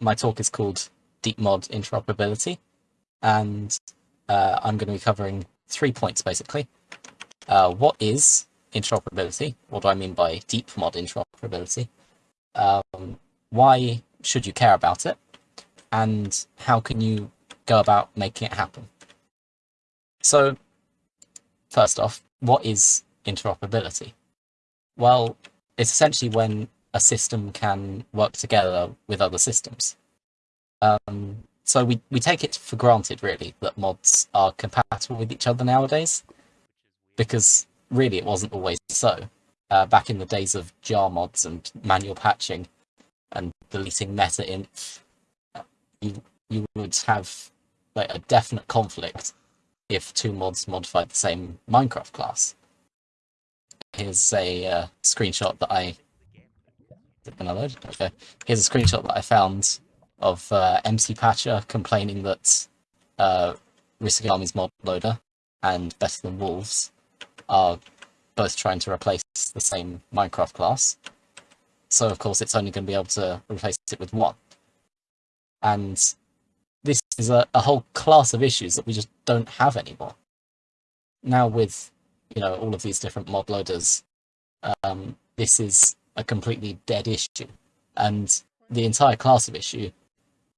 my talk is called Deep Mod Interoperability, and uh, I'm going to be covering three points basically. Uh, what is interoperability? What do I mean by deep mod interoperability? Um, why should you care about it? And how can you go about making it happen? So, first off, what is interoperability? Well, it's essentially when a system can work together with other systems. Um, so we, we take it for granted, really, that mods are compatible with each other nowadays, because really it wasn't always so. Uh, back in the days of jar mods and manual patching and deleting meta-inf, you, you would have like a definite conflict if two mods modified the same Minecraft class. Here's a uh, screenshot that I gonna load. Okay, here's a screenshot that I found of uh, MC Patcher complaining that uh, Army's mod loader and Better Than Wolves are both trying to replace the same Minecraft class. So of course it's only going to be able to replace it with one. And this is a, a whole class of issues that we just don't have anymore. Now with, you know, all of these different mod loaders, um, this is a completely dead issue. And the entire class of issue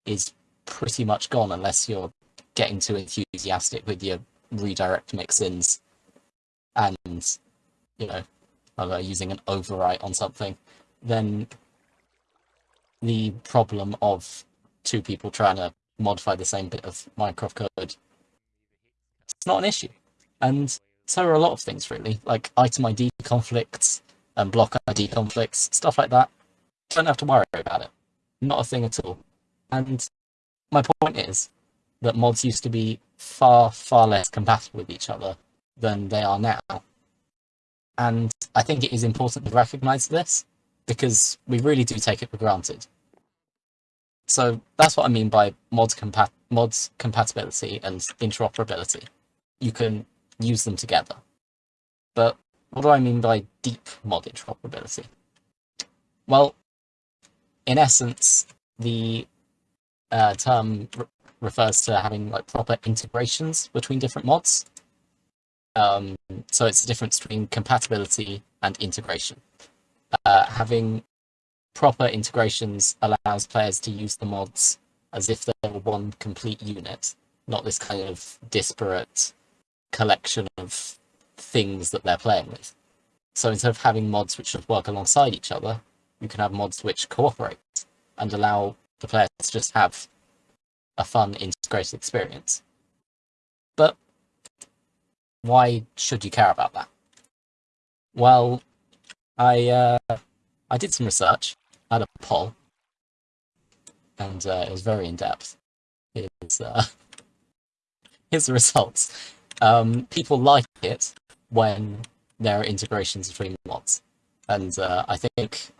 is pretty much gone unless you're getting too enthusiastic with your redirect mix-ins and, you know, using an overwrite on something, then the problem of two people trying to modify the same bit of Minecraft code, it's not an issue. And so are a lot of things, really, like item ID conflicts, and block ID conflicts, stuff like that. Don't have to worry about it. Not a thing at all. And my point is that mods used to be far, far less compatible with each other than they are now. And I think it is important to recognize this because we really do take it for granted. So that's what I mean by mods, compat mods compatibility and interoperability. You can use them together. But what do I mean by deep mod interoperability? Well, in essence, the uh, term re refers to having like proper integrations between different mods. Um, so it's the difference between compatibility and integration. Uh, having proper integrations allows players to use the mods as if they were one complete unit, not this kind of disparate collection of things that they're playing with. So instead of having mods which just work alongside each other, you can have mods which cooperate and allow the players to just have a fun integrated experience. But why should you care about that? Well, I uh, I did some research, had a poll, and uh, it was very in depth. Here's, uh, here's the results. Um, people like it when there are integrations between mods. And uh, I think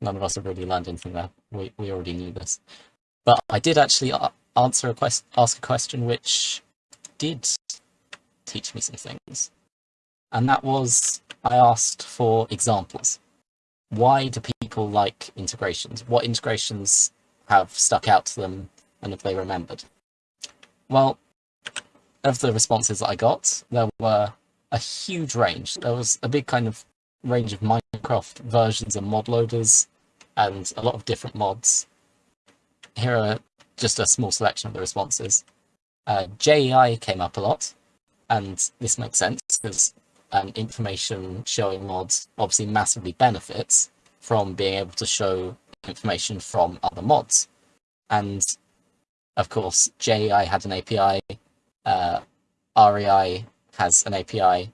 none of us have really learned anything there. We, we already knew this. But I did actually answer a quest ask a question which did teach me some things. And that was, I asked for examples. Why do people like integrations? What integrations have stuck out to them and have they remembered? Well, of the responses that I got, there were a huge range. There was a big kind of range of Minecraft versions and mod loaders and a lot of different mods. Here are just a small selection of the responses. Uh, JEI came up a lot, and this makes sense because um, information showing mods obviously massively benefits from being able to show information from other mods. And of course, JEI had an API, uh, REI has an API.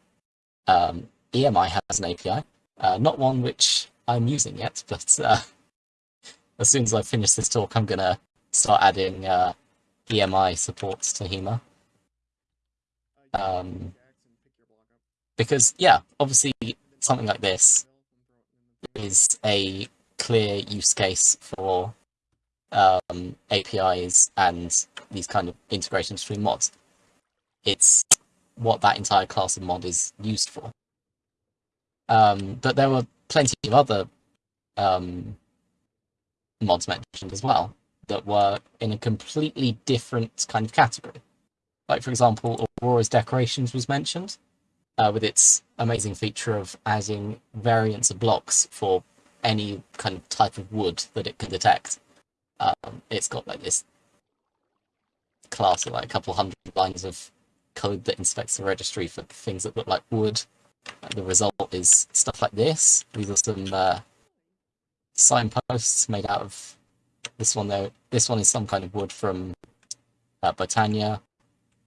Um, EMI has an API, uh, not one which I'm using yet, but uh, as soon as I finish this talk, I'm going to start adding uh, EMI supports to Haema. Um, because, yeah, obviously something like this is a clear use case for um, APIs and these kind of integrations between mods. It's what that entire class of mod is used for. Um, but there were plenty of other um, mods mentioned as well that were in a completely different kind of category. Like, for example, Aurora's Decorations was mentioned, uh, with its amazing feature of adding variants of blocks for any kind of type of wood that it can detect. Um, it's got like this class of like a couple hundred lines of code that inspects the registry for things that look like wood. And the result is stuff like this. These are some uh, signposts made out of this one though. This one is some kind of wood from uh, Botania,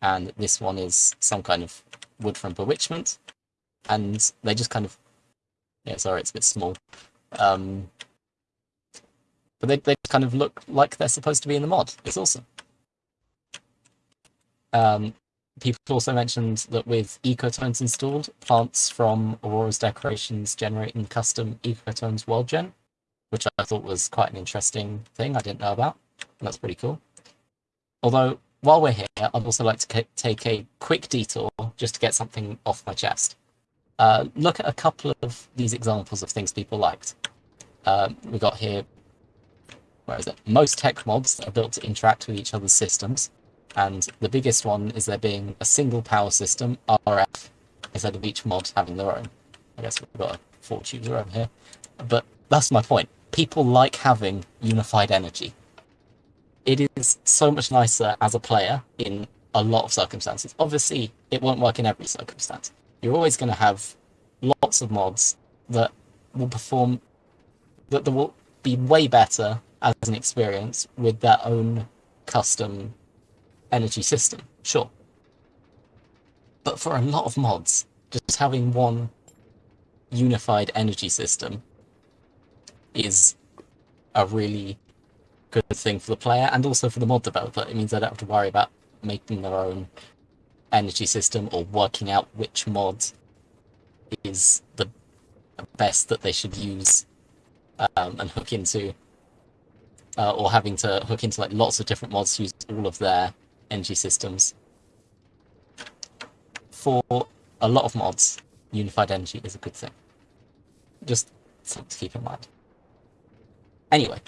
and this one is some kind of wood from Bewitchment. And they just kind of, yeah, sorry, it's a bit small. Um, but they, they kind of look like they're supposed to be in the mod. It's awesome. Um, people also mentioned that with ecotones installed, plants from Aurora's decorations generating custom ecotones world gen, which I thought was quite an interesting thing I didn't know about. That's pretty cool. Although, while we're here, I'd also like to take a quick detour just to get something off my chest. Uh, look at a couple of these examples of things people liked. Uh, we got here, where is it? Most tech mods are built to interact with each other's systems, and the biggest one is there being a single power system, RF, instead of each mod having their own. I guess we've got a four tuber over here. But that's my point. People like having unified energy. It is so much nicer as a player in a lot of circumstances. Obviously, it won't work in every circumstance. You're always going to have lots of mods that will perform, that, that will be way better as an experience with their own custom energy system, sure. But for a lot of mods, just having one unified energy system is a really good thing for the player and also for the mod developer. It means they don't have to worry about making their own energy system or working out which mod is the best that they should use um, and hook into, uh, or having to hook into like lots of different mods to use all of their energy systems. For a lot of mods, unified energy is a good thing. Just something to keep in mind. Anyway,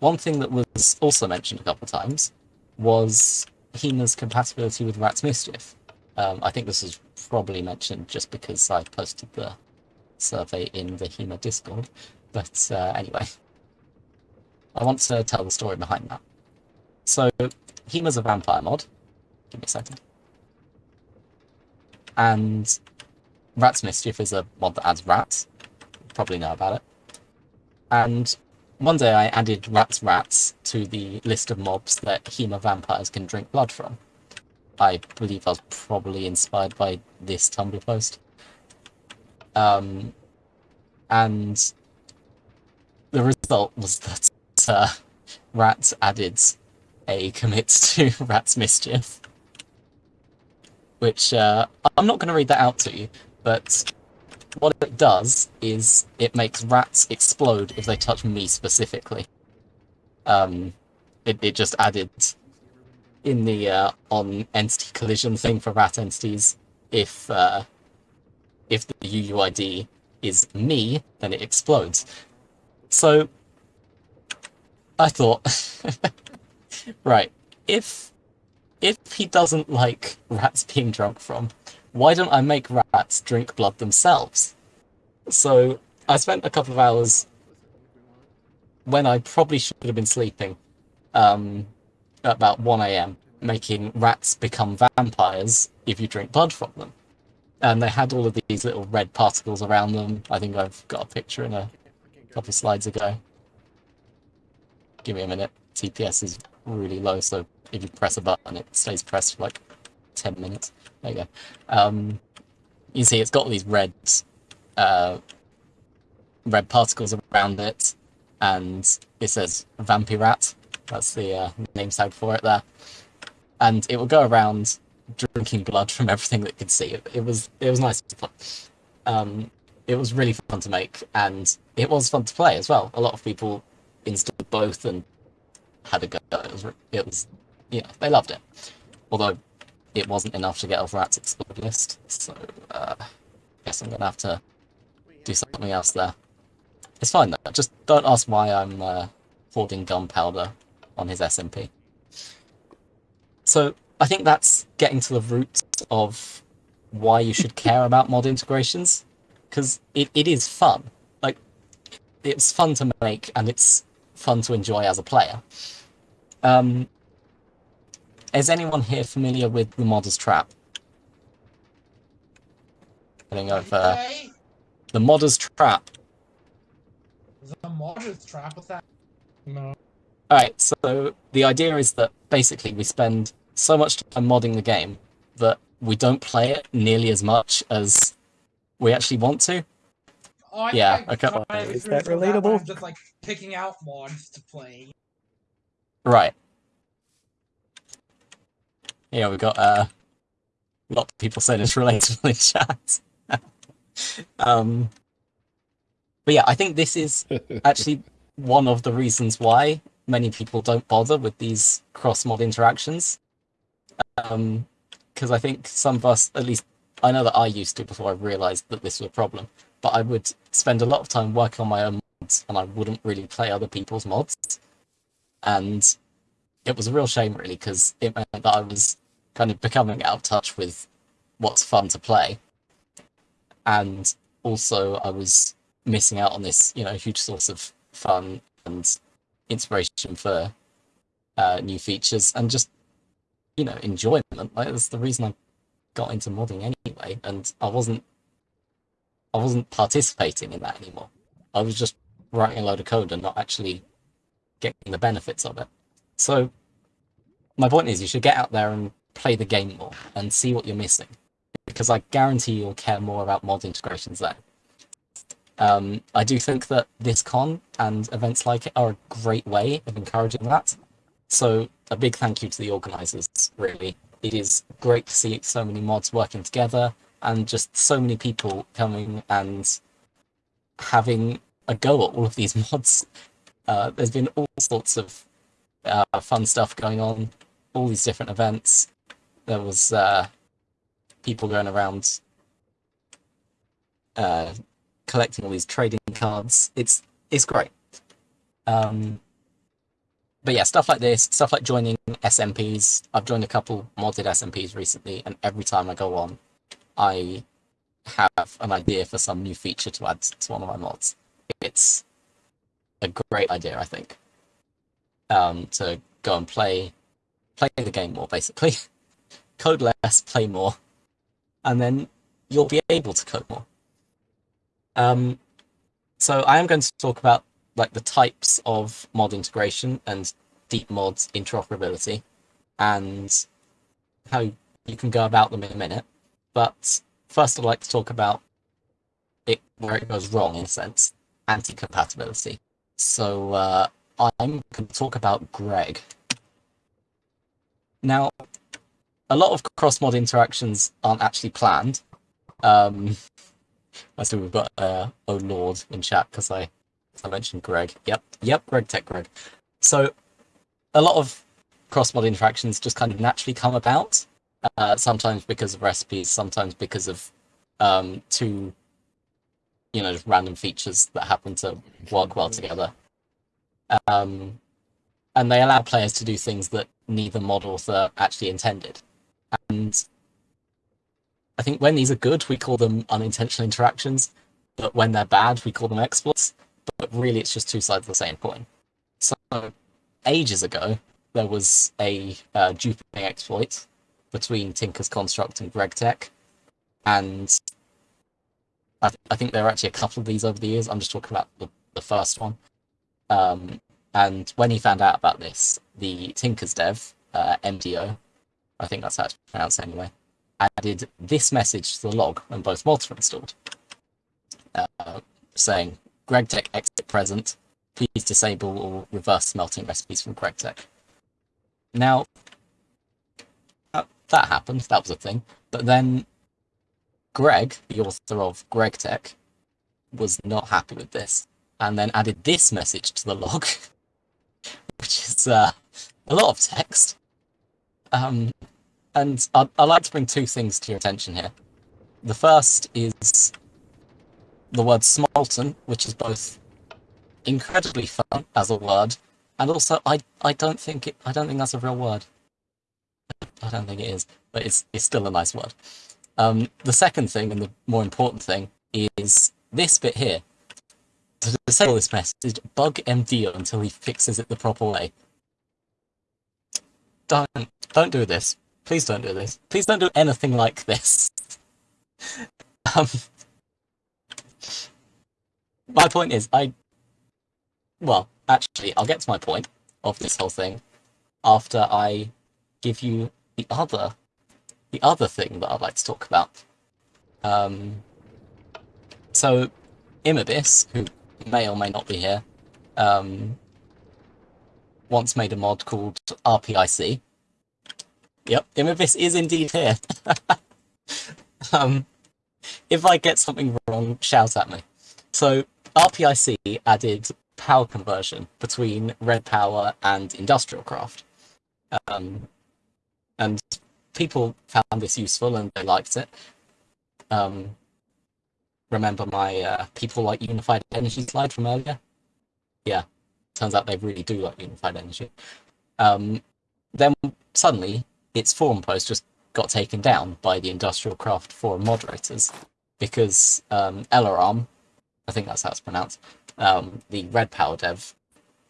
one thing that was also mentioned a couple of times was Haema's compatibility with Rat's Mischief. Um, I think this is probably mentioned just because I posted the survey in the HEMA Discord, but uh, anyway. I want to tell the story behind that. So, Haema's a vampire mod. Give me a second. And Rat's Mischief is a mod that adds rats. You probably know about it. And one day I added Rat's Rats to the list of mobs that HEMA vampires can drink blood from. I believe I was probably inspired by this Tumblr post. Um, and the result was that uh, Rats added a commits to Rat's Mischief. Which, uh, I'm not going to read that out to you, but what it does is it makes rats explode if they touch me specifically. Um, it, it just added in the uh, on entity collision thing for rat entities, if uh, if the UUID is me, then it explodes. So I thought Right. If if he doesn't like rats being drunk from, why don't I make rats drink blood themselves? So I spent a couple of hours when I probably should have been sleeping, um, about 1 a.m., making rats become vampires if you drink blood from them. And they had all of these little red particles around them. I think I've got a picture in a couple of slides ago. Give me a minute. TPS is really low, so if you press a button, it stays pressed for like 10 minutes. There you go. Um, you see it's got these red, uh, red particles around it, and it says Vampirat. That's the uh, name tag for it there. And it will go around drinking blood from everything that could see. It, it was it was nice. Um, it was really fun to make, and it was fun to play as well. A lot of people installed both and had a go. It was, it was, yeah, they loved it. Although it wasn't enough to get off Rat's Explode list, so uh, I guess I'm gonna have to do something else there. It's fine though. Just don't ask why I'm uh, hoarding gunpowder on his SMP. So I think that's getting to the root of why you should care about mod integrations, because it, it is fun. Like, it's fun to make, and it's fun to enjoy as a player. Um, is anyone here familiar with the Modder's Trap? Getting over the Modder's Trap. The Modder's Trap? What's that? No. Alright, so the idea is that basically we spend so much time modding the game that we don't play it nearly as much as we actually want to. Oh, I Yeah, okay. Is that relatable? I'm just like picking out mods to play. Right. Yeah, we've got uh, a lot of people saying it's relatable in chat. um, but yeah, I think this is actually one of the reasons why many people don't bother with these cross-mod interactions. Because I think some of us, at least I know that I used to before I realised that this was a problem, but I would spend a lot of time working on my own mods and I wouldn't really play other people's mods. And it was a real shame, really, because it meant that I was kind of becoming out of touch with what's fun to play. And also, I was missing out on this, you know, huge source of fun and inspiration for uh, new features and just, you know, enjoyment. Like, that's the reason I got into modding anyway, and I wasn't, I wasn't participating in that anymore. I was just writing a load of code and not actually getting the benefits of it. So, my point is, you should get out there and play the game more and see what you're missing, because I guarantee you'll care more about mod integrations then. Um, I do think that this con and events like it are a great way of encouraging that. So a big thank you to the organisers, really. It is great to see so many mods working together and just so many people coming and having a go at all of these mods. Uh, there's been all sorts of uh, fun stuff going on, all these different events. There was uh, people going around uh, collecting all these trading cards. It's it's great. Um, but yeah, stuff like this, stuff like joining SMPs. I've joined a couple modded SMPs recently, and every time I go on, I have an idea for some new feature to add to one of my mods. It's a great idea, I think. Um, to go and play, play the game more, basically. code less, play more, and then you'll be able to code more. Um, so I am going to talk about like the types of mod integration and deep mods interoperability, and how you can go about them in a minute. But first, I'd like to talk about it where it goes wrong in a sense, anti-compatibility. So uh, I'm going to talk about Greg. Now, a lot of cross-mod interactions aren't actually planned. Um, I see we've got uh, oh lord in chat because I, I mentioned Greg. Yep, yep, Greg Tech Greg. So a lot of cross-mod interactions just kind of naturally come about. Uh, sometimes because of recipes, sometimes because of um, two, you know, just random features that happen to work well together. Um, and they allow players to do things that neither mod author actually intended. And I think when these are good, we call them unintentional interactions, but when they're bad, we call them exploits. But really, it's just two sides of the same coin. So, ages ago, there was a uh, duping exploit between Tinker's Construct and GregTech, and I, th- I think there are actually a couple of these over the years. I'm just talking about the, the first one. Um, and when he found out about this, the Tinker's dev, uh, mDiyo, I think that's how it's pronounced anyway, added this message to the log when both mods were installed, uh, saying, GregTech exit present, please disable or reverse smelting recipes from GregTech. Now, that happened, that was a thing, but then Greg, the author of GregTech, was not happy with this, and then added this message to the log, which is uh, a lot of text. Um, and I'd, I'd like to bring two things to your attention here. The first is the word smolten, which is both incredibly fun as a word And also, I I don't think it. I don't think that's a real word. I don't think it is, but it's it's still a nice word. Um, the second thing, and the more important thing, is this bit here. To disable this message, bug MD until he fixes it the proper way. Don't don't do this. Please don't do this. Please don't do anything like this. um, my point is, I well, actually, I'll get to my point of this whole thing after I give you the other the other thing that I'd like to talk about. Um, so, immibis, who may or may not be here, um, once made a mod called RPIC. Yep, immibis is indeed here. um, if I get something wrong, shout at me. So, RPIC added power conversion between red power and industrial craft. Um, and people found this useful and they liked it. Um, remember my uh, people like unified energy slide from earlier? Yeah, turns out they really do like unified energy. Um, then suddenly, its forum post just got taken down by the industrial craft forum moderators because um, I think that's how it's pronounced, um, the Red Power dev,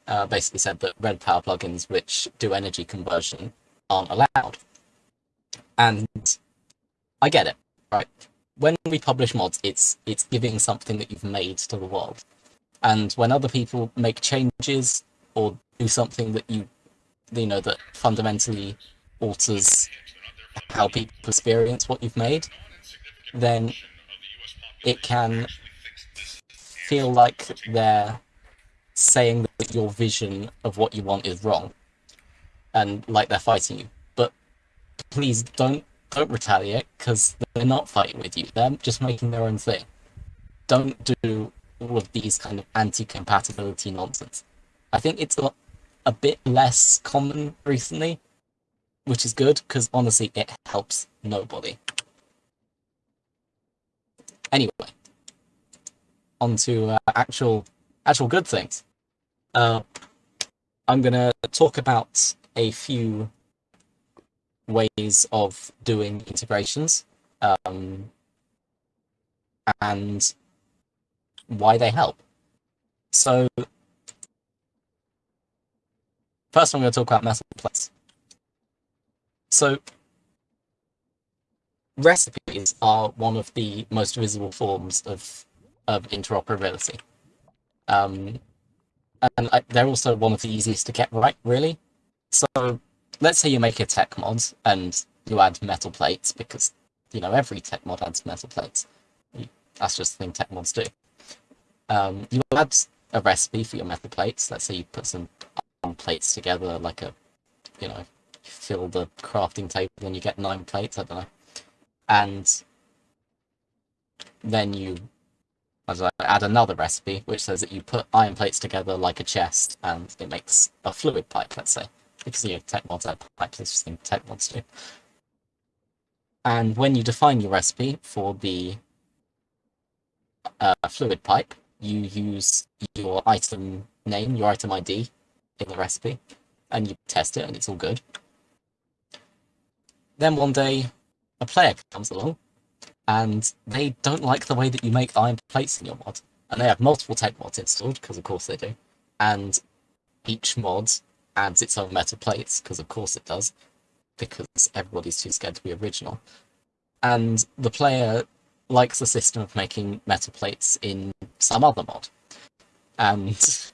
uh, basically said that Red Power plugins which do energy conversion aren't allowed. And I get it, right? When we publish mods, it's it's giving something that you've made to the world. And when other people make changes or do something that you you know that fundamentally alters how people experience what you've made, then it can feel like they're saying that your vision of what you want is wrong and like they're fighting you please don't don't retaliate because they're not fighting with you. They're just making their own thing. Don't do all of these kind of anti-compatibility nonsense. I think it's a, a bit less common recently which is good because honestly it helps nobody. Anyway onto uh, actual actual good things. Uh, I'm gonna talk about a few ways of doing integrations um, and why they help. So first I'm going to talk about metal plates. So recipes are one of the most visible forms of of interoperability. Um, and I, they're also one of the easiest to get right, really. So let's say you make a tech mod and you add metal plates because, you know, every tech mod adds metal plates. That's just the thing tech mods do. Um, you add a recipe for your metal plates. Let's say you put some iron plates together, like a, you know, fill the crafting table and you get nine plates, I don't know. And then you I add another recipe, which says that you put iron plates together like a chest, and it makes a fluid pipe, let's say. Because you know, tech mods it's just thing tech mods do. And when you define your recipe for the uh, fluid pipe, you use your item name, your item ID in the recipe, and you test it, and it's all good. Then one day, a player comes along and they don't like the way that you make iron plates in your mod. And they have multiple tech mods installed, because of course they do. And each mod adds its own metal plates, because of course it does, because everybody's too scared to be original. And the player likes the system of making metal plates in some other mod. And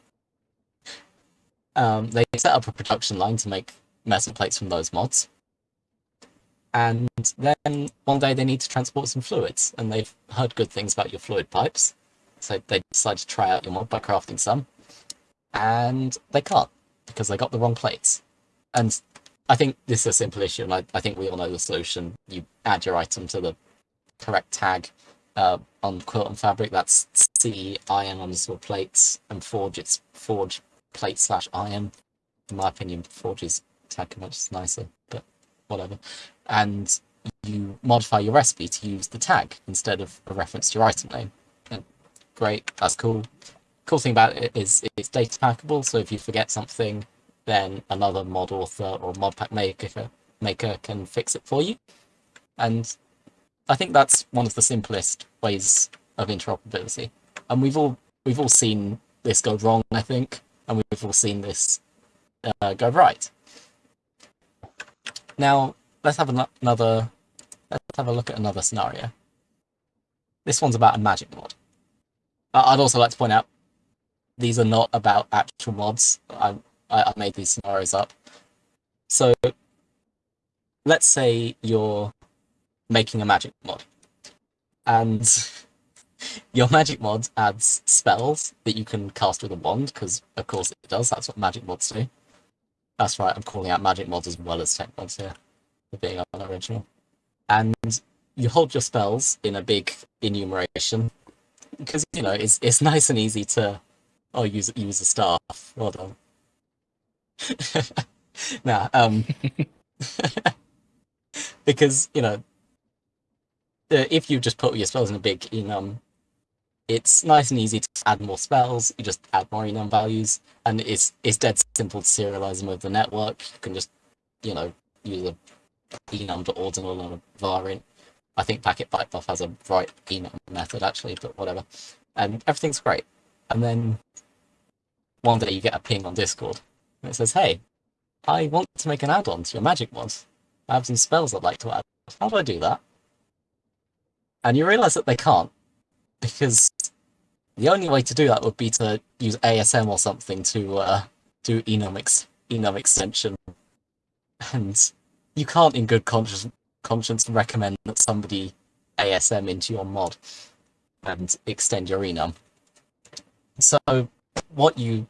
um, they set up a production line to make metal plates from those mods and then one day they need to transport some fluids, and they've heard good things about your fluid pipes, so they decide to try out your mod by crafting some, and they can't, because they got the wrong plates. And I think this is a simple issue, and I, I think we all know the solution. You add your item to the correct tag uh, on quilt and fabric, that's C iron underscore plates, and forge, it's forge plate slash iron. In my opinion, forge is tag much nicer, but whatever and you modify your recipe to use the tag instead of a reference to your item name. And great, that's cool. Cool thing about it is it's data packable, so if you forget something then another mod author or mod pack maker maker can fix it for you. And I think that's one of the simplest ways of interoperability. And we've all we've all seen this go wrong, I think, and we've all seen this uh, go right. Now let's have an another let's have a look at another scenario. This one's about a magic mod. I'd also like to point out these are not about actual mods. I, I made these scenarios up. So let's say you're making a magic mod and your magic mod adds spells that you can cast with a wand because of course it does that's what magic mods do that's right i'm calling out magic mods as well as tech mods here for being unoriginal and you hold your spells in a big enumeration because you know it's it's nice and easy to oh use use a staff well done nah um because you know if you just put your spells in a big enum it's nice and easy to add more spells you just add more enum values and it's it's dead simple to serialize them with the network you can just you know use a enum.ordinal and a var I think Packet Byte Buff has a right enum method actually, but whatever. And everything's great. And then one day you get a ping on Discord and it says, Hey, I want to make an add-on to your magic mod. I have some spells I'd like to add. How do I do that? And you realize that they can't, because the only way to do that would be to use ASM or something to uh, do enum, ex enum extension. And you can't, in good conscience, conscience recommend that somebody ASM into your mod and extend your enum. So what you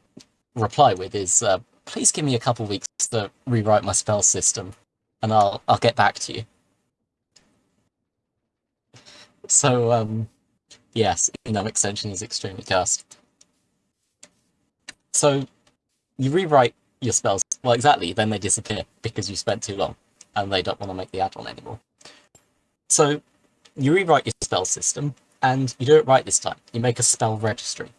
reply with is, uh, please give me a couple weeks to rewrite my spell system, and I'll I'll get back to you. So um, yes, enum extension is extremely cursed. So you rewrite your spells. Well, exactly. Then they disappear because you spent too long and they don't want to make the add-on anymore. So you rewrite your spell system, and you do it right this time. You make a spell registry.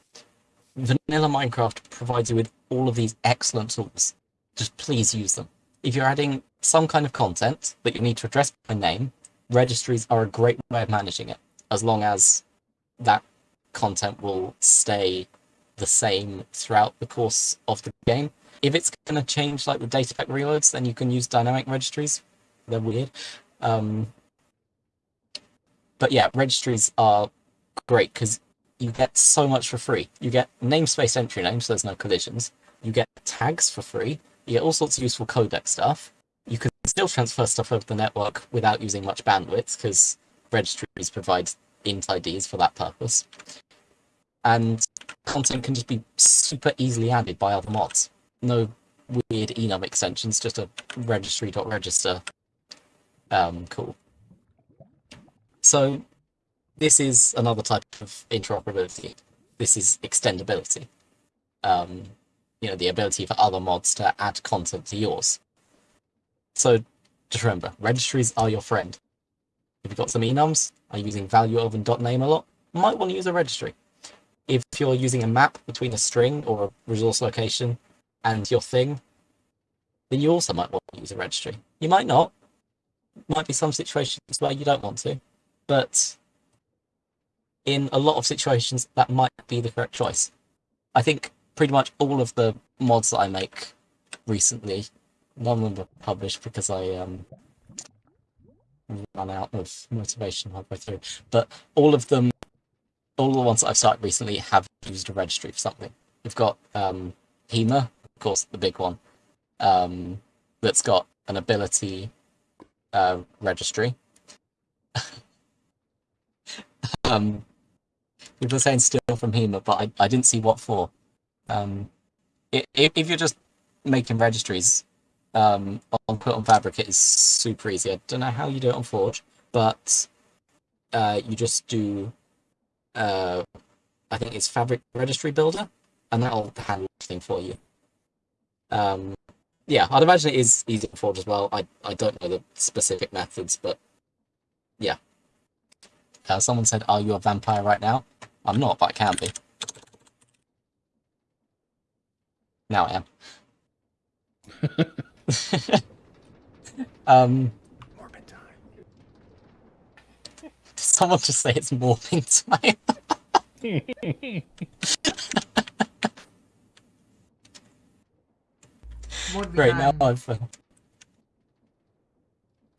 Vanilla Minecraft provides you with all of these excellent tools. Just please use them. If you're adding some kind of content that you need to address by name, registries are a great way of managing it, as long as that content will stay the same throughout the course of the game. If it's going to change like the data pack reloads, then you can use dynamic registries. They're weird. Um, but yeah, registries are great because you get so much for free. You get namespace entry names, so there's no collisions. You get tags for free. You get all sorts of useful codec stuff. You can still transfer stuff over the network without using much bandwidth because registries provide int IDs for that purpose. And content can just be super easily added by other mods no weird enum extensions, just a registry.register. Um, cool. So this is another type of interoperability. This is extendability. Um, you know, the ability for other mods to add content to yours. So just remember, registries are your friend. If you've got some enums, are you using value over .name a lot, might want to use a registry. If you're using a map between a string or a resource location, and your thing, then you also might want to use a registry. You might not. Might be some situations where you don't want to, but in a lot of situations, that might be the correct choice. I think pretty much all of the mods that I make recently, none of them were published because I um, ran out of motivation halfway through, but all of them, all the ones that I've started recently have used a registry for something. We've got um, Haema, of course, the big one, um, that's got an ability uh, registry. um, people are saying steal from Haema, but I, I didn't see what for. Um, if, if you're just making registries um, on Put on Fabric, it is super easy. I don't know how you do it on Forge, but uh, you just do, uh, I think it's Fabric Registry Builder, and that'll handle everything for you. Um, yeah, I'd imagine it is easy to forge as well. I, I don't know the specific methods, but yeah. Uh, someone said, are you a vampire right now? I'm not, but I can be. Now I am. um, Morbid time. did someone just say it's morphing time? Great, now. I've uh,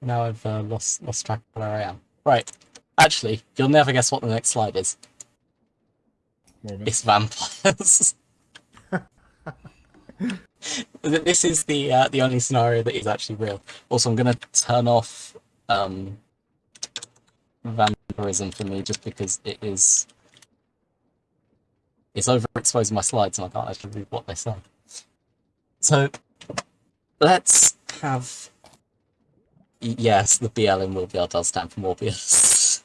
now I've uh, lost lost track of where I am. Right, actually, you'll never guess what the next slide is. It's vampires. This is the uh, the only scenario that is actually real. Also, I'm gonna turn off um, vampirism for me just because it is it's overexposing my slides and I can't actually read what they say. So let's have yes, the BL in Morbius does stand for Morbius.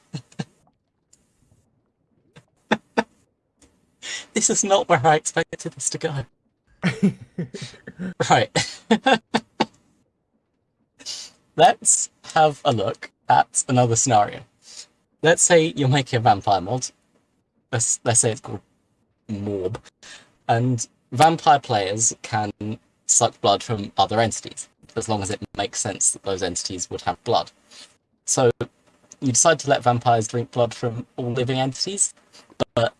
This is not where I expected this to go. Right. Let's have a look at another scenario. Let's say you're making a vampire mod. Let's let's say it's called Morb, and vampire players can suck blood from other entities as long as it makes sense that those entities would have blood. So you decide to let vampires drink blood from all living entities, but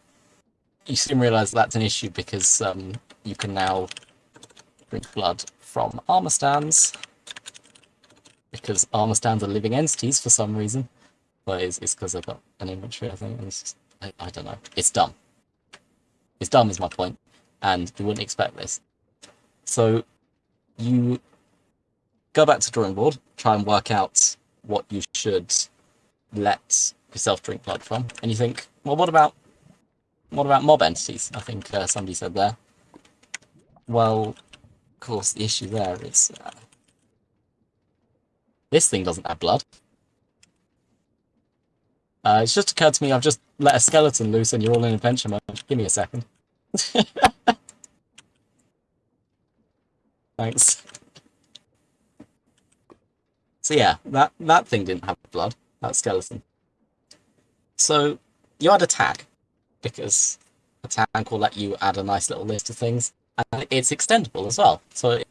you soon realize that's an issue because um, you can now drink blood from armor stands because armor stands are living entities for some reason. But it's because they've got an inventory, I think. Just, I, I don't know. It's dumb. It's dumb is my point, and you wouldn't expect this. So you go back to drawing board, try and work out what you should let yourself drink blood from, and you think, well, what about what about mob entities? I think uh, somebody said there. Well, of course, the issue there is uh, this thing doesn't have blood. Uh, it's just occurred to me I've just let a skeleton loose and you're all in adventure mode. Give me a second. Thanks. So yeah, that, that thing didn't have blood, that skeleton. So you add a tag, because a tag will let you add a nice little list of things, and it's extendable as well. So,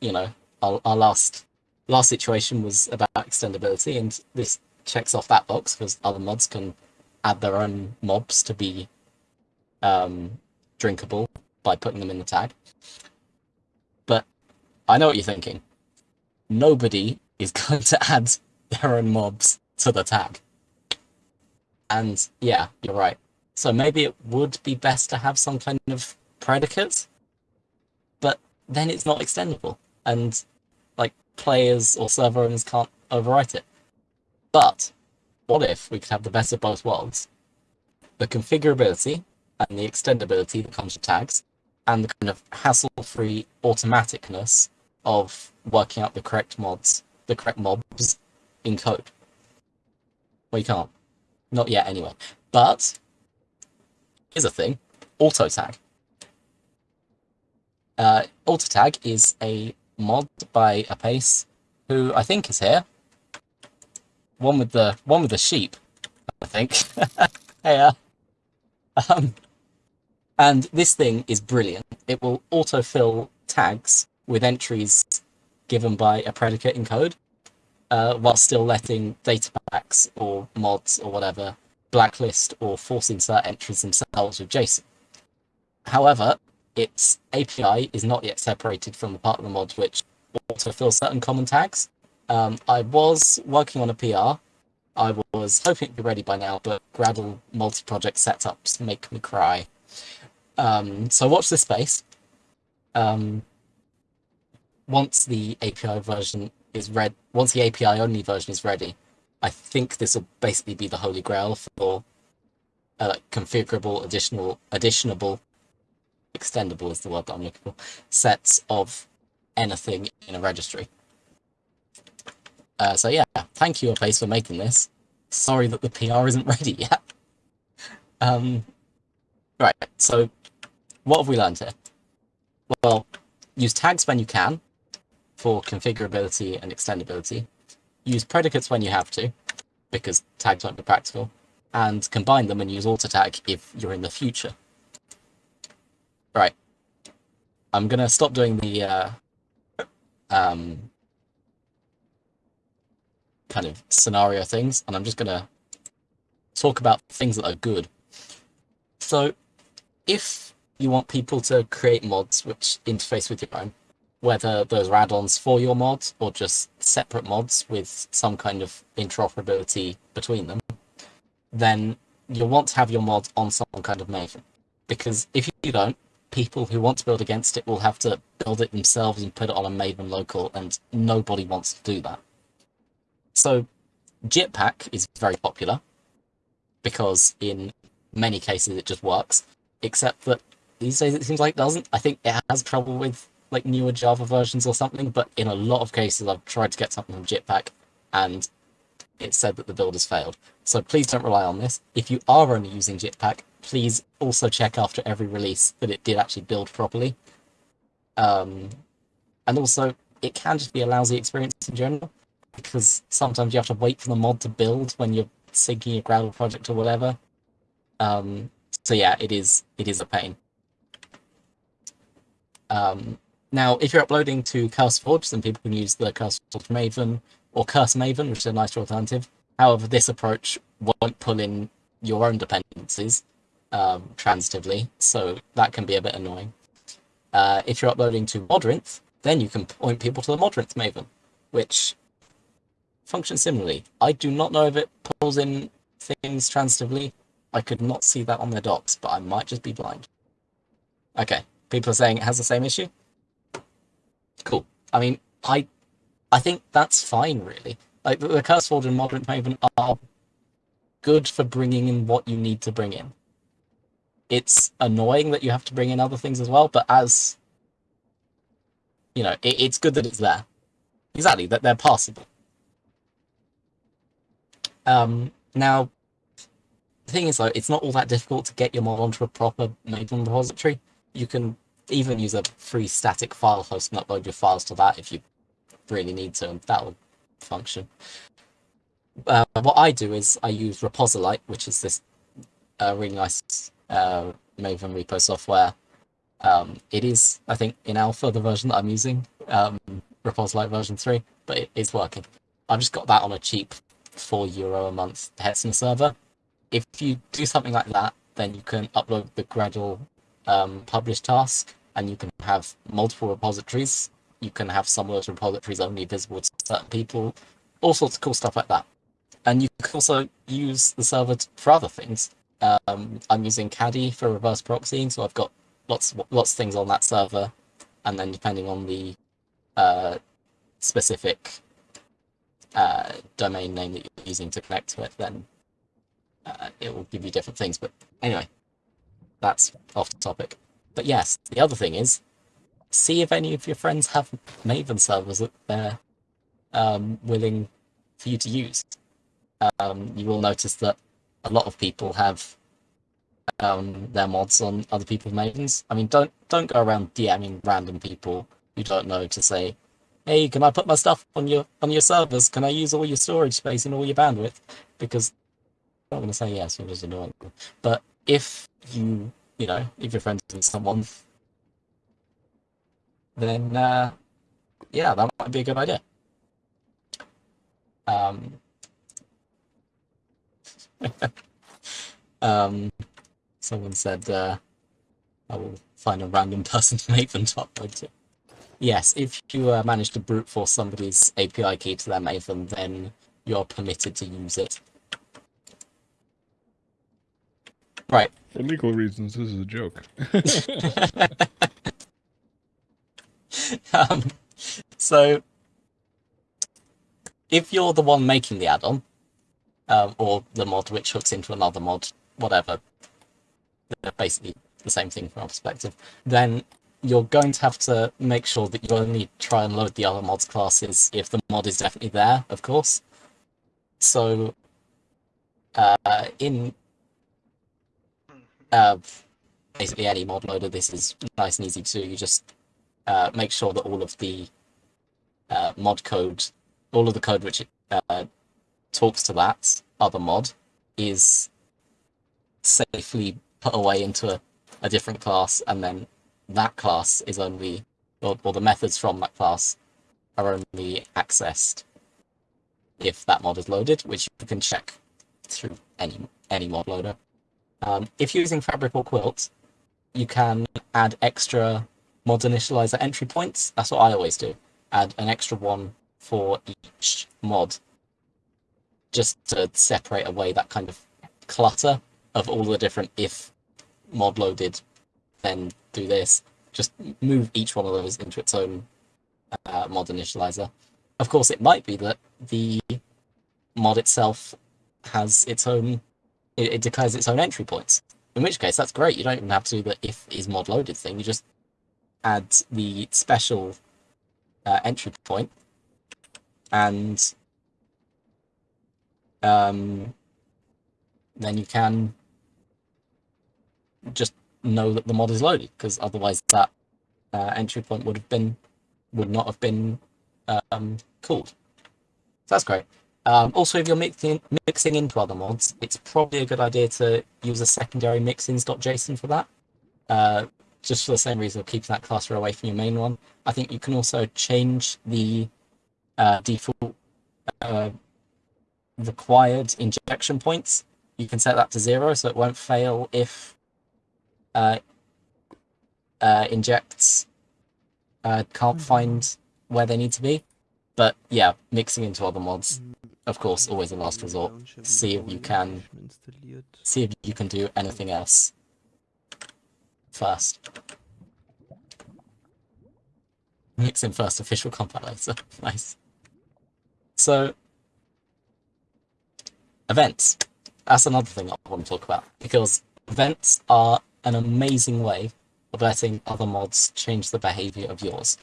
you know, our, our last last situation was about extendability, and this checks off that box because other mods can add their own mobs to be um, drinkable by putting them in the tag. But I know what you're thinking. Nobody is going to add their own mobs to the tag. And yeah, you're right. So maybe it would be best to have some kind of predicate, but then it's not extendable, and like players or server owners can't overwrite it. But what if we could have the best of both worlds? The configurability and the extendability that comes with tags, and the kind of hassle-free automaticness of working out the correct mods, the correct mobs in code. We can't. Not yet, anyway. But here's a thing: auto tag. Uh, auto tag is a mod by Apace, who I think is here. One with the one with the sheep, I think. hey, uh, um, and this thing is brilliant. It will autofill tags with entries given by a predicate in code, uh, while still letting data packs or mods or whatever blacklist or force insert entries themselves with JSON. However, its API is not yet separated from the part of the mod which autofill certain common tags. Um, I was working on a PR. I was hoping it'd be ready by now, but Gradle multi-project setups make me cry. Um, so watch this space. Um, once the API version is read, once the API only version is ready, I think this will basically be the holy grail for uh, like configurable, additional, additionable, extendable is the word that I'm looking for, sets of anything in a registry. Uh, so yeah, thank you, Apace, for making this. Sorry that the PR isn't ready yet. Um, right, so what have we learned here? Well, use tags when you can for configurability and extendability. Use predicates when you have to, because tags won't be practical, and combine them and use auto tag if you're in the future. Right. I'm gonna stop doing the uh, um, kind of scenario things, and I'm just gonna talk about things that are good. So, if you want people to create mods which interface with your own, whether those are add-ons for your mods or just separate mods with some kind of interoperability between them, then you'll want to have your mod on some kind of Maven. Because if you don't, people who want to build against it will have to build it themselves and put it on a Maven local, and nobody wants to do that. So Jitpack is very popular because in many cases it just works, except that these days it seems like it doesn't. I think it has trouble with like newer Java versions or something, but in a lot of cases I've tried to get something from Jitpack and it said that the build has failed. So please don't rely on this. If you are only using Jitpack, please also check after every release that it did actually build properly. Um, and also, it can just be a lousy experience in general, because sometimes you have to wait for the mod to build when you're syncing your Gradle project or whatever. Um, so yeah, it is it is a pain. Um, now, if you're uploading to CurseForge, then people can use the CurseForge Maven or Curse Maven, which is a nicer alternative. However, this approach won't pull in your own dependencies um, transitively, so that can be a bit annoying. Uh, if you're uploading to Modrinth, then you can point people to the Modrinth Maven, which functions similarly. I do not know if it pulls in things transitively. I could not see that on their docs, but I might just be blind. Okay, people are saying it has the same issue. Cool. I mean, I I think that's fine, really. Like, the, the CurseForge and Modrinth Maven are good for bringing in what you need to bring in. It's annoying that you have to bring in other things as well, but as, you know, it, it's good that it's there. Exactly, that they're passable. Um, now, the thing is, though, it's not all that difficult to get your mod onto a proper Maven repository. You can even use a free static file host and upload your files to that if you really need to, and that'll function. Uh, what I do is I use Reposilite, which is this uh, really nice uh, Maven repo software. Um, it is, I think, in alpha, the version that I'm using, um, Reposilite version 3, but it is working. I've just got that on a cheap 4 euro a month Hetzner server. If you do something like that, then you can upload the Gradle um, publish task, and you can have multiple repositories you can have some of those repositories only visible to certain people, all sorts of cool stuff like that. And you can also use the server for other things. Um, I'm using Caddy for reverse proxying, so I've got lots lots of things on that server, and then depending on the uh, specific uh, domain name that you're using to connect to it, then uh, it will give you different things. But anyway, that's off the topic. But yes, the other thing is see if any of your friends have Maven servers that they're um, willing for you to use. Um, you will notice that a lot of people have um, their mods on other people's Mavens. I mean, don't don't go around DMing random people you don't know to say, "Hey, can I put my stuff on your on your servers? Can I use all your storage space and all your bandwidth?" Because I'm not going to say yes, it was annoying. But if you you know if you're friends with someone then uh, yeah, that might be a good idea. Um, um, someone said uh, I will find a random person to make them top to. Yes, if you uh, manage to brute force somebody's API key to their Maven, then you're permitted to use it. Right. For legal reasons, this is a joke. um, so, if you're the one making the add-on, um, or the mod which hooks into another mod, whatever, they're basically the same thing from our perspective, then you're going to have to make sure that you only try and load the other mods classes if the mod is definitely there, of course. So, uh, in uh, basically any mod loader, this is nice and easy to. You just uh, make sure that all of the uh, mod code, all of the code which uh, talks to that other mod is safely put away into a, a different class, and then that class is only, or, or the methods from that class are only accessed if that mod is loaded, which you can check through any any mod loader. Um, if you're using Fabric or Quilt, you can add extra mod initializer entry points. That's what I always do. Add an extra one for each mod, just to separate away that kind of clutter of all the different if mod loaded, then do this. Just move each one of those into its own uh, mod initializer. Of course, it might be that the mod itself has its own, it, it declares its own entry points. In which case, that's great. You don't even have to do the if is mod loaded thing. You just add the special uh, entry point and um, then you can just know that the mod is loaded because otherwise that uh, entry point would have been would not have been um, called. So that's great. Um, also, if you're mixing mixing into other mods, it's probably a good idea to use a secondary mixins.json for that. Uh, just for the same reason of keeping that cluster away from your main one. I think you can also change the uh, default uh, required injection points. You can set that to zero so it won't fail if uh, uh, injects uh, can't find where they need to be. But yeah, mixing into other mods, of course, always a last resort. See if you can see if you can do anything else first. Mix in first official combat later. nice. So events. That's another thing I want to talk about because events are an amazing way of letting other mods change the behavior of yours.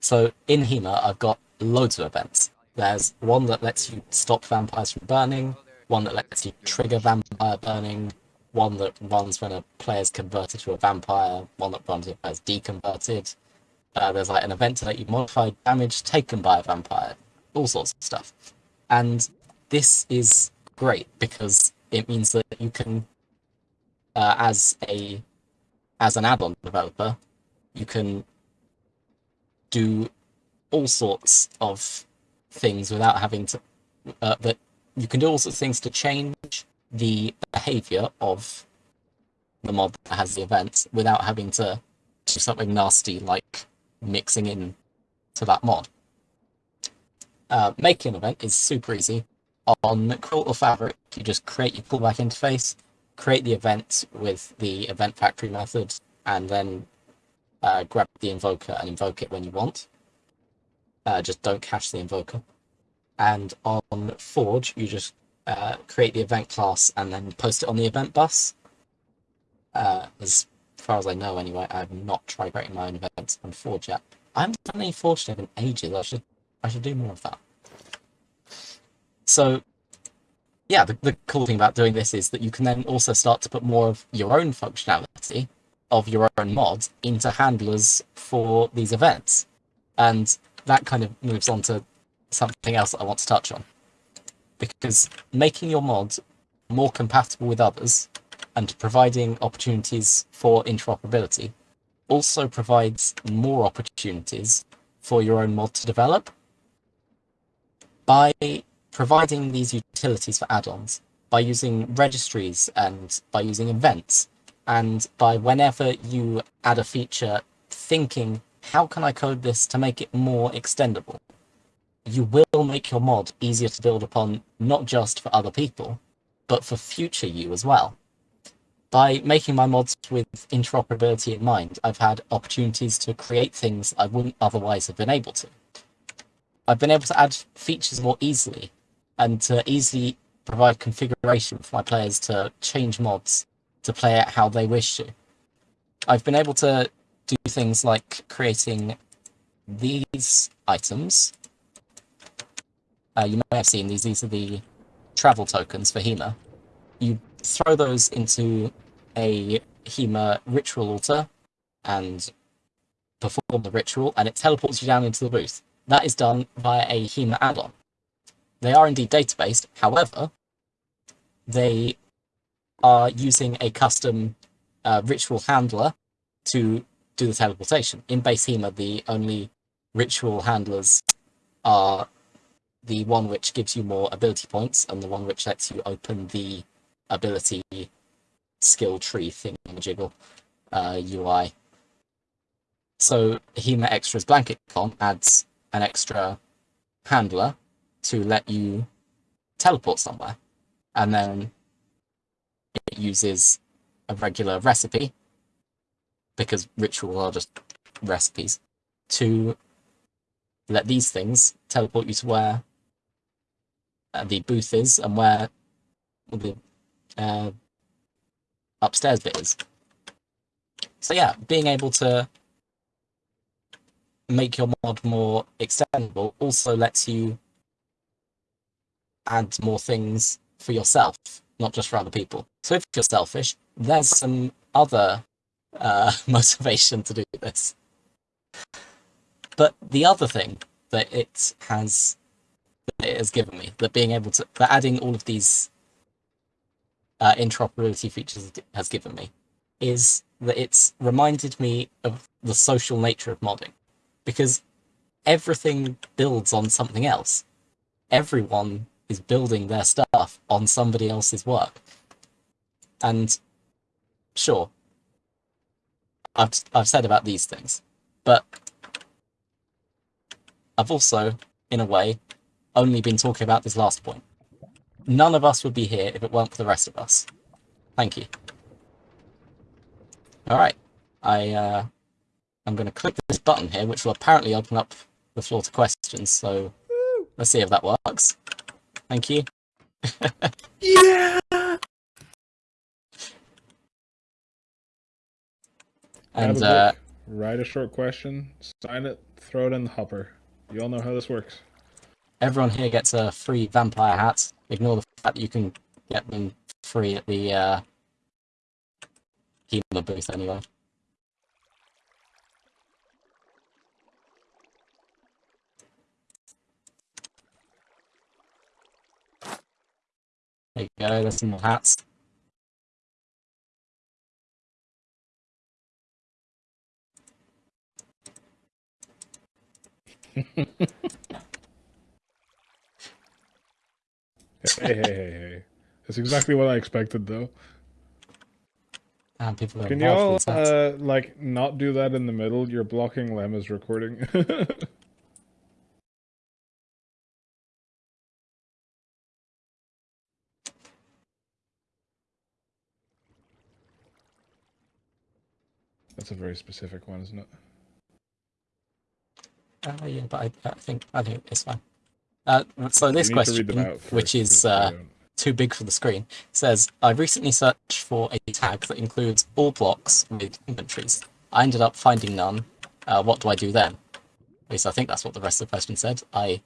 So in Haema, I've got loads of events. There's one that lets you stop vampires from burning, one that lets you trigger vampire burning, one that runs when a player's converted to a vampire, one that runs if a deconverted. Uh, there's like an event to let you modify damage taken by a vampire, all sorts of stuff. And this is great because it means that you can, uh, as a as an add-on developer, you can do all sorts of things without having to. Uh, that you can do all sorts of things to change the behavior of the mod that has the event without having to do something nasty like mixing in to that mod. Uh, making an event is super easy. On Quilt or Fabric, you just create your callback interface, create the event with the event factory method, and then uh, grab the invoker and invoke it when you want. Uh, just don't cache the invoker. And on Forge, you just uh, create the event class and then post it on the event bus. Uh, as far as I know, anyway, I have not tried creating my own events on Forge yet. I haven't done any Forge dev in ages. I should I should do more of that. So, yeah, the, the cool thing about doing this is that you can then also start to put more of your own functionality of your own mods into handlers for these events. And that kind of moves on to something else that I want to touch on. Because making your mod more compatible with others and providing opportunities for interoperability also provides more opportunities for your own mod to develop. By providing these utilities for add-ons, by using registries and by using events, and by whenever you add a feature, thinking, how can I code this to make it more extendable? You will make your mod easier to build upon, not just for other people, but for future you as well. By making my mods with interoperability in mind, I've had opportunities to create things I wouldn't otherwise have been able to. I've been able to add features more easily and to easily provide configuration for my players to change mods to play it how they wish to. I've been able to do things like creating these items. Uh, you may have seen these. These are the travel tokens for Haema. You throw those into a Haema ritual altar and perform the ritual, and it teleports you down into the booth. That is done via a Haema add-on. They are indeed databased, however, they are using a custom uh, ritual handler to do the teleportation. In base Haema, the only ritual handlers are the one which gives you more ability points and the one which lets you open the ability skill tree thingamajiggle uh, UI. So Haema Extra's blanket comp adds an extra handler to let you teleport somewhere. And then it uses a regular recipe, because rituals are just recipes, to let these things teleport you to where uh, the booth is and where the uh, upstairs bit is. So yeah, being able to make your mod more extendable also lets you add more things for yourself, not just for other people. So if you're selfish, there's some other uh, motivation to do this. But the other thing that it has that it has given me, that being able to that adding all of these uh, interoperability features has given me, is that it's reminded me of the social nature of modding, because everything builds on something else. Everyone is building their stuff on somebody else's work. And sure, I've I've said about these things, but I've also, in a way, only been talking about this last point. None of us would be here if it weren't for the rest of us. Thank you. All right, I uh, I'm going to click this button here, which will apparently open up the floor to questions. So let's see if that works. Thank you. Yeah. And a uh, write a short question, sign it, throw it in the hopper. You all know how this works. everyone here gets a free vampire hat. Ignore the fact that you can get them free at the uh, Haema booth anyway. There you go, there's some more hats. Hey, hey, hey, hey. That's exactly what I expected, though. People Can you involved all, with these hats. uh, like, not do that in the middle? You're blocking Lemma's recording. That's a very specific one, isn't it? Uh, yeah, but I, I think I think it's fine. Uh, so this You need to read question, which is uh, too big for the screen, says I recently searched for a tag that includes all blocks with inventories. I ended up finding none. Uh, what do I do then? At least I think that's what the rest of the question said. I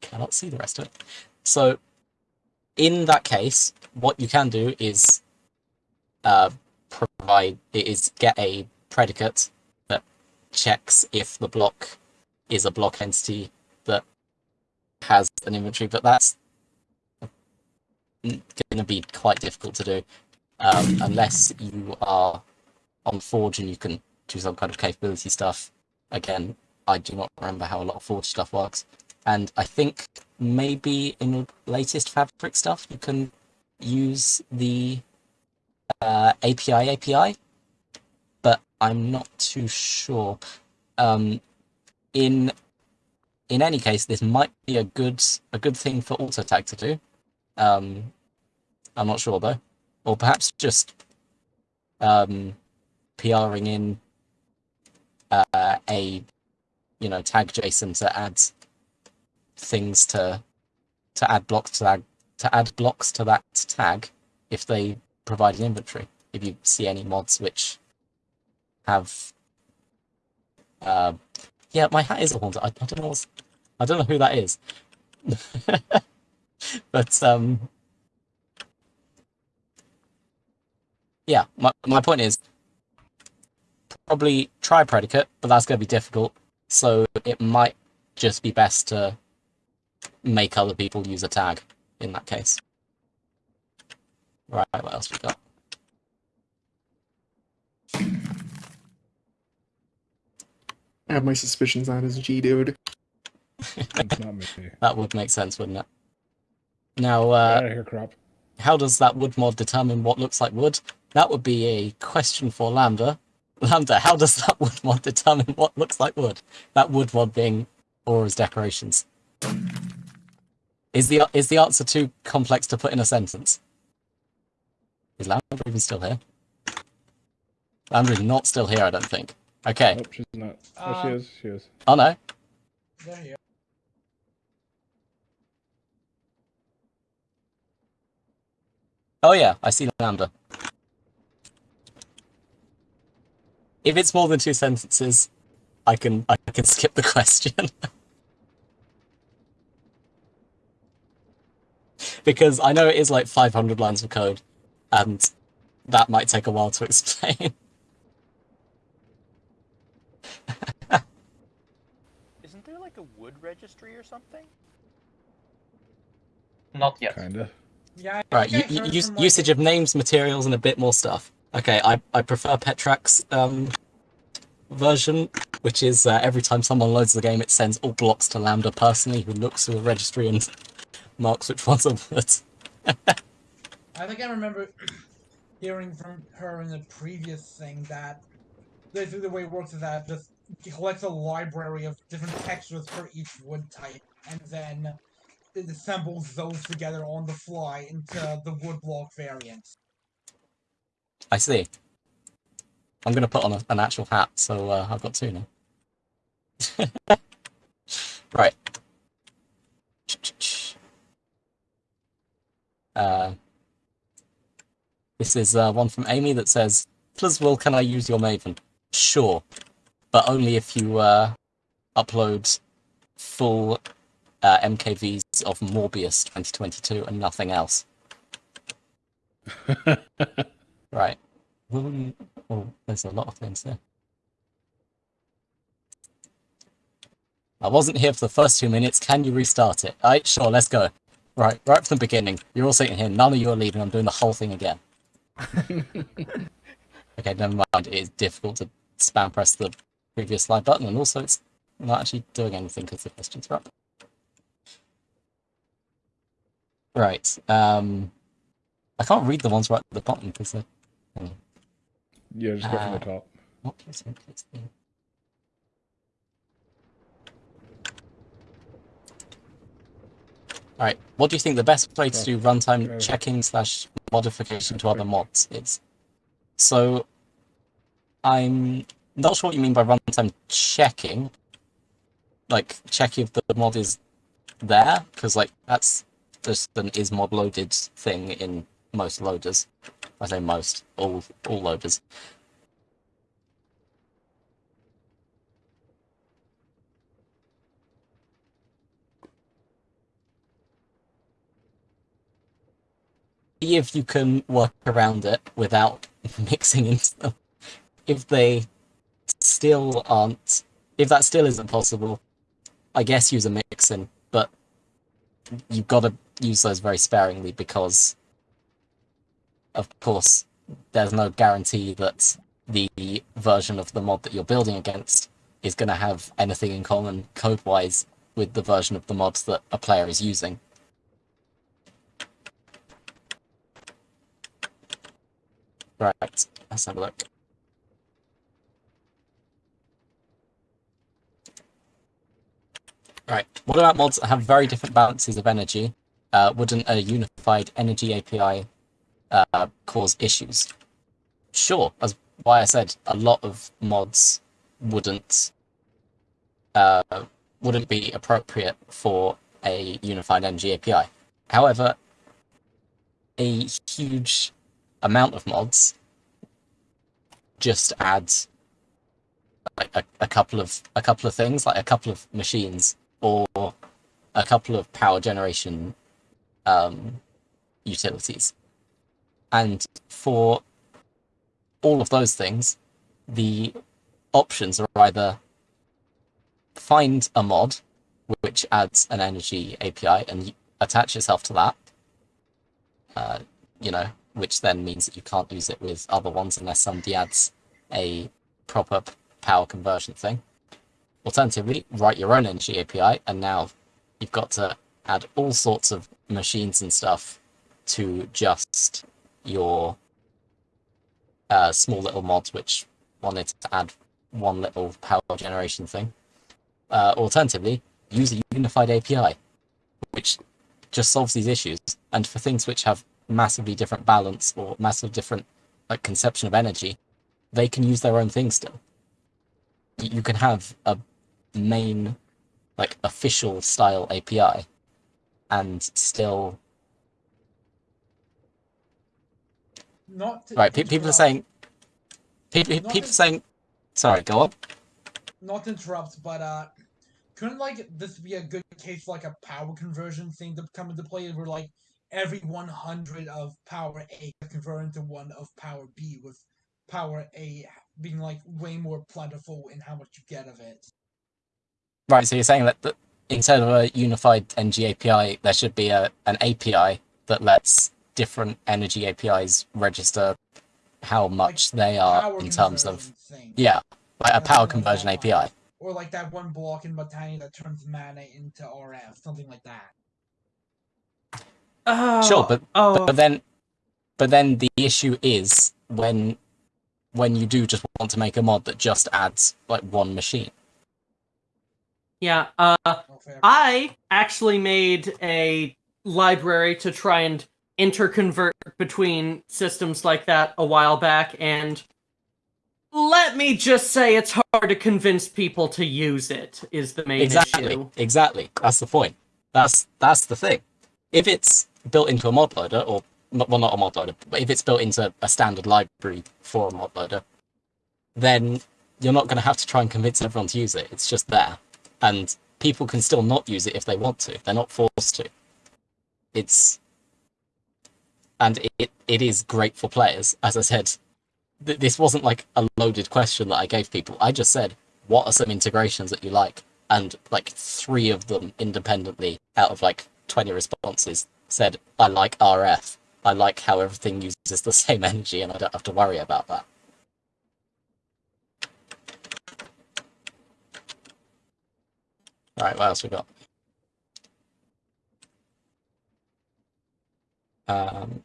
cannot see the rest of it. So, in that case, what you can do is uh, provide is get a predicate that checks if the block is a block entity that has an inventory, but that's going to be quite difficult to do um, unless you are on Forge and you can do some kind of capability stuff. Again, I do not remember how a lot of Forge stuff works, and I think maybe in the latest Fabric stuff you can use the uh, API API, but I'm not too sure. Um, in in any case, this might be a good a good thing for AutoTag to do. Um, I'm not sure though, or perhaps just um, PRing in uh, a you know tag JSON to add things to to add blocks to that to add blocks to that tag if they provide an inventory. If you see any mods which have uh, yeah, my hat is a haunter. I, I don't know what's, I don't know who that is. but um yeah, my my point is probably try predicate, but that's going to be difficult. So it might just be best to make other people use a tag in that case. Right, what else we got? I have my suspicions on his G dude. It's not me. that would make sense, wouldn't it? Now, uh, out of here, crop. how does that wood mod determine what looks like wood? That would be a question for Lambda. Lambda, how does that wood mod determine what looks like wood? That wood mod being Aurora's decorations. Is the is the answer too complex to put in a sentence? Is Lambda even still here? Lambda is not still here, I don't think. Okay. Nope, she's not. Oh, she Um, is. She is. Oh no. There you Oh yeah, I see Lambda. If it's more than two sentences, I can I can skip the question. because I know it is like 500 lines of code, and that might take a while to explain. Isn't there like a wood registry or something? Not yet. Kinda. Yeah. I right, think u- I u- heard use, from, like, usage of names, materials, and a bit more stuff. Okay, I, I prefer Petrax um, version, which is uh, every time someone loads the game, it sends all blocks to Lambda personally, who looks through the registry and marks which ones are wood. I think I remember hearing from her in the previous thing that basically the way it works is that it collects a library of different textures for each wood type, and then it assembles those together on the fly into the wood block variant. I see. I'm gonna put on a, an actual hat, so uh, I've got two now. right. Uh, this is uh, one from Amy that says, "Please, Will, can I use your Maven?" Sure, but only if you uh, upload full uh, MKVs of Morbius 2022 and nothing else. Right. Will. Oh, there's a lot of things there. I wasn't here for the first two minutes. Can you restart it? Alright, sure, let's go. Right, right from the beginning. You're all sitting here. None of you are leaving. I'm doing the whole thing again. okay, never mind. It is difficult to spam press the previous slide button, and also it's not actually doing anything because the questions are up. Right. Um, I can't read the ones right at the bottom because they're Yeah, just go from Uh, the top. what is it? It's the- Alright, what do you think the best way to do runtime Uh, checking slash modification to other mods is? So, I'm not sure what you mean by runtime checking. Like, checking if the mod is there, because, like, that's just an is mod loaded thing in most loaders. I say most, all all loaders. see if you can work around it without mixing into them. If they still aren't, if that still isn't possible, I guess use a mixin, but you've got to use those very sparingly because, of course, there's no guarantee that the version of the mod that you're building against is going to have anything in common code-wise with the version of the mods that a player is using. Right, let's have a look. Right, what about mods that have very different balances of energy? Uh, wouldn't a unified energy API uh, cause issues? Sure, that's why I said a lot of mods wouldn't uh, wouldn't be appropriate for a unified energy API. However, a huge amount of mods just adds like a, a couple of a couple of things, like a couple of machines or a couple of power generation um, utilities. And for all of those things, the options are either find a mod which adds an energy API and attach yourself to that, uh, you know, which then means that you can't use it with other ones unless somebody adds a proper power conversion thing. Alternatively, write your own energy API, and now you've got to add all sorts of machines and stuff to just your uh, small little mods, which wanted to add one little power generation thing. Uh, alternatively, use a unified API, which just solves these issues. And for things which have massively different balance or massive different like conception of energy, they can use their own thing still. You can have a main like official style API and still Not right. Pe- people are saying people people are saying sorry. Go up. not to interrupt, but uh, couldn't like this be a good case for like a power conversion thing to come into play where like every 100 of power A is converted into one of power B with power A being like way more plentiful in how much you get of it. Right, so you're saying that, that instead of a unified NG API, there should be a an API that lets different energy APIs register how much they are in terms of thing. yeah, like a That's power conversion talking API. Or like that one block in Botania that turns mana into RF, something like that. Oh, Sure, but- oh, But then, but then the issue is when when you do just want to make a mod that just adds like one machine. Yeah. Uh. I actually made a library to try and interconvert between systems like that a while back, and let me just say it's hard to convince people to use it. Is the main Exactly, issue? exactly. That's the point. That's that's the thing. If it's built into a mod loader, or not, well, not a mod loader, but if it's built into a standard library for a mod loader, then you're not going to have to try and convince everyone to use it. It's just there, and people can still not use it if they want to. They're not forced to. It's and it it is great for players. As I said, th- this wasn't like a loaded question that I gave people. I just said, what are some integrations that you like? And like three of them independently out of like 20 responses said, I like RF. I like how everything uses the same energy and I don't have to worry about that. Right, what else we got? Um,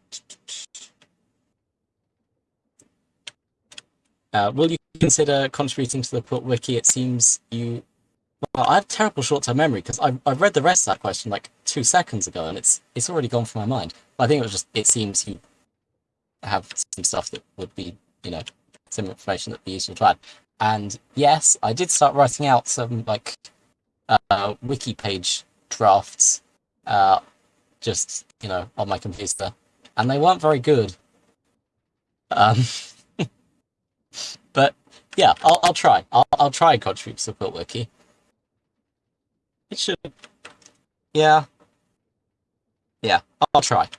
uh, will you consider contributing to the Quilt Wiki? It seems you. Well, I have terrible short-term memory because I I read the rest of that question like two seconds ago, and it's it's already gone from my mind. But I think it was just it seems you have some stuff that would be you know some information that'd be useful to add. And yes, I did start writing out some like uh, wiki page drafts, uh, just you know on my computer, and they weren't very good. Um, but yeah, I'll I'll try. I'll I'll try contribute to Wiki. It should. Yeah. Yeah, I'll try.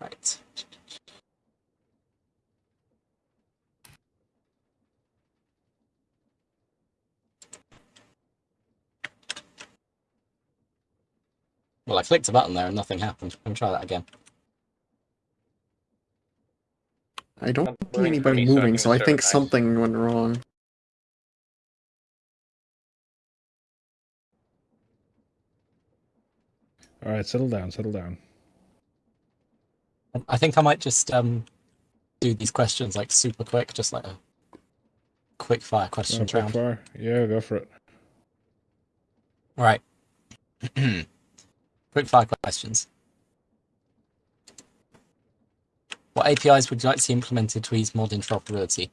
Right. Well, I clicked a button there and nothing happened. Let me try that again. I don't see anybody me to a moving, so I think something went wrong. All right, settle down, settle down. I think I might just um do these questions like super quick, just like a quick fire Going questions round. fire? Yeah, go for it. Right. quick fire questions. What APIs would you like to see implemented to ease mod interoperability?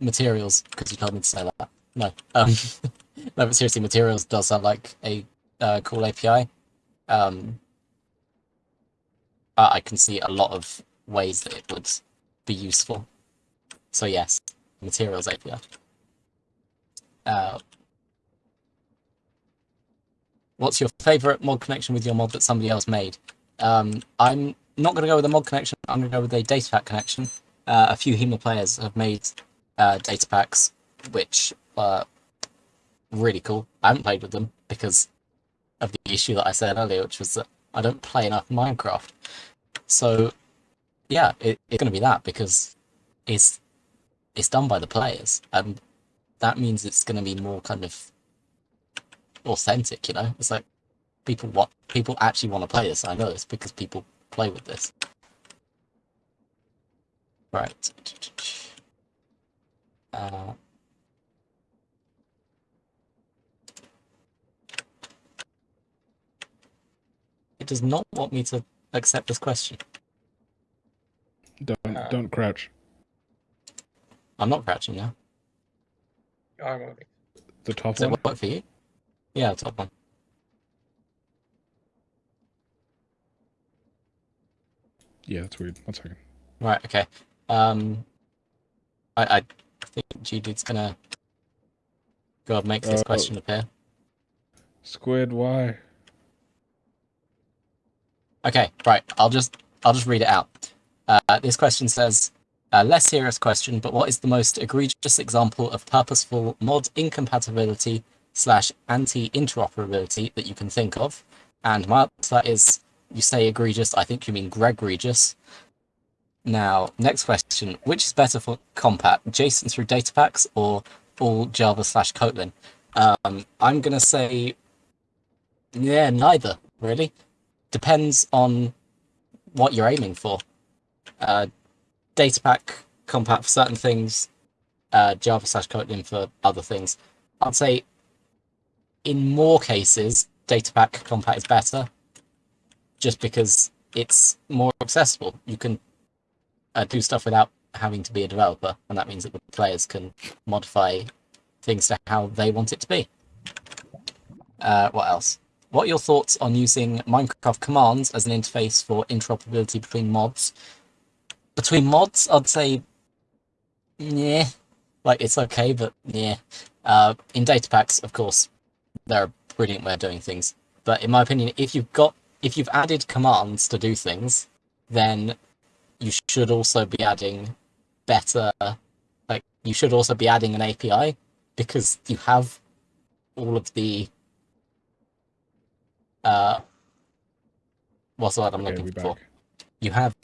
Materials, because you told me to say that. No. Um, no, but seriously, materials does sound like a uh, cool API. Um, I I can see a lot of ways that it would be useful. So yes, materials API. Uh, what's your favorite mod connection with your mod that somebody else made? Um, I'm not going to go with a mod connection. I'm going to go with a data pack connection. Uh, a few Haema players have made uh, data packs, which are really cool. I haven't played with them because of the issue that I said earlier, which was that I don't play enough Minecraft. So, yeah, it, it's going to be that because it's it's done by the players, and that means it's going to be more kind of authentic. You know, it's like people want people actually want to play this. I know this because people play with this. Right. Uh, it does not want me to accept this question. Don't Uh, don't crouch. I'm not crouching now. I'm moving. The top Does it work for you? Yeah, top one. Yeah, that's weird. One second. Right, okay. Um, I, I think Judy's gonna go and make this Uh, question appear. Squid, why? Okay, right. I'll just I'll just read it out. Uh, this question says, a less serious question, but what is the most egregious example of purposeful mod incompatibility slash anti-interoperability that you can think of? And my answer is, you say egregious, I think you mean Greg Regis. Now, next question, which is better for Compat, JSON through data packs or all Java slash Kotlin? Um, I'm gonna say, yeah, neither, really depends on what you're aiming for. Uh, Datapack Compat for certain things, uh, Java slash Kotlin for other things. I'd say in more cases, Datapack Compat is better, just because it's more accessible. You can uh, do stuff without having to be a developer, and that means that the players can modify things to how they want it to be. Uh, what else? What are your thoughts on using Minecraft commands as an interface for interoperability between mods? Between mods, I'd say, yeah, like it's okay, but yeah. Uh, in data packs, of course, they're a brilliant way of doing things. But in my opinion, if you've got, if you've added commands to do things, then you should also be adding better, like you should also be adding an API because you have all of the uh, what's the word I'm Okay, looking for? back. You have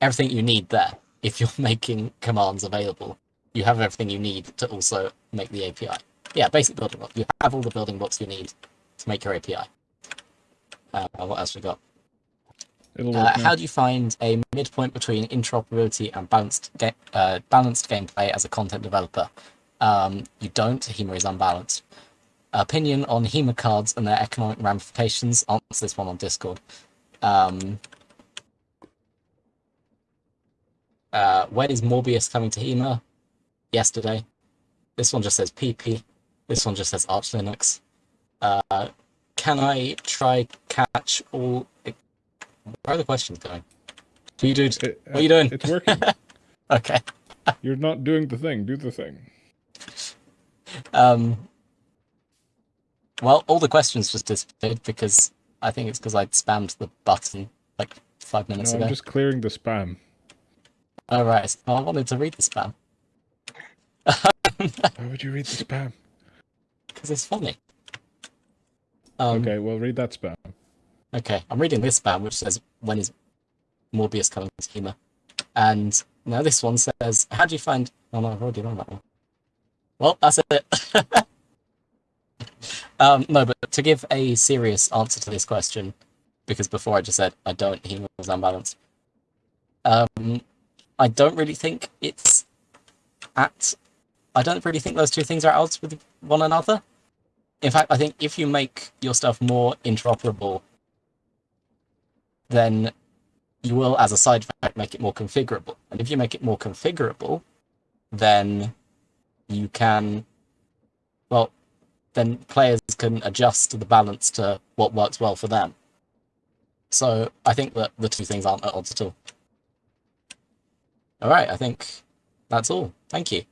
everything you need there. If you're making commands available, you have everything you need to also make the API. Yeah, basic building blocks. You have all the building blocks you need to make your API. Uh, what else we got? Uh, how do you find a midpoint between interoperability and balanced ga- uh, balanced gameplay as a content developer? Um, you don't. Haema is unbalanced. Opinion on Haema cards and their economic ramifications. Answer this one on Discord. Um, uh, when is Morbius coming to Haema? Yesterday. This one just says PP. This one just says Arch Linux. Uh, can I try catch all? Where are the questions going? What are you doing? It- What are you doing? It's working. Okay. You're not doing the thing. Do the thing. Um. Well, all the questions just disappeared because I think it's because I spammed the button like five minutes No, ago. I'm just clearing the spam. Oh right, so I wanted to read the spam Why would you read the spam? Because it's funny. Um, Okay, well, read that spam. Okay, I'm reading this spam which says when is Morbius coming to Haema, and now this one says how do you find? Oh no, I've already done that one. Well, that's it. um, no, but to give a serious answer to this question, because before I just said I don't, Haema was unbalanced. Um, I don't really think it's at. I don't really think those two things are odds with one another. In fact, I think if you make your stuff more interoperable then you will, as a side effect, make it more configurable. And if you make it more configurable, then you can, well, then players can adjust the balance to what works well for them. So I think that the two things aren't at odds at all. All right, I think that's all. Thank you.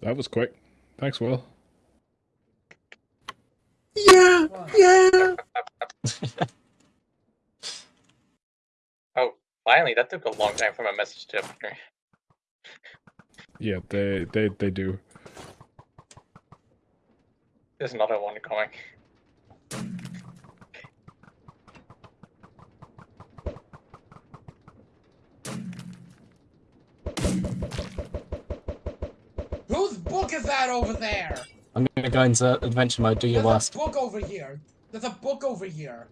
That was quick. Thanks, Will. Yeah, yeah. Oh, finally, that took a long time for my message to appear. Yeah, they they they do. There's another one coming. Book is that over there? I'm gonna go into adventure mode. Do your There's worst. a book over here. There's a book over here.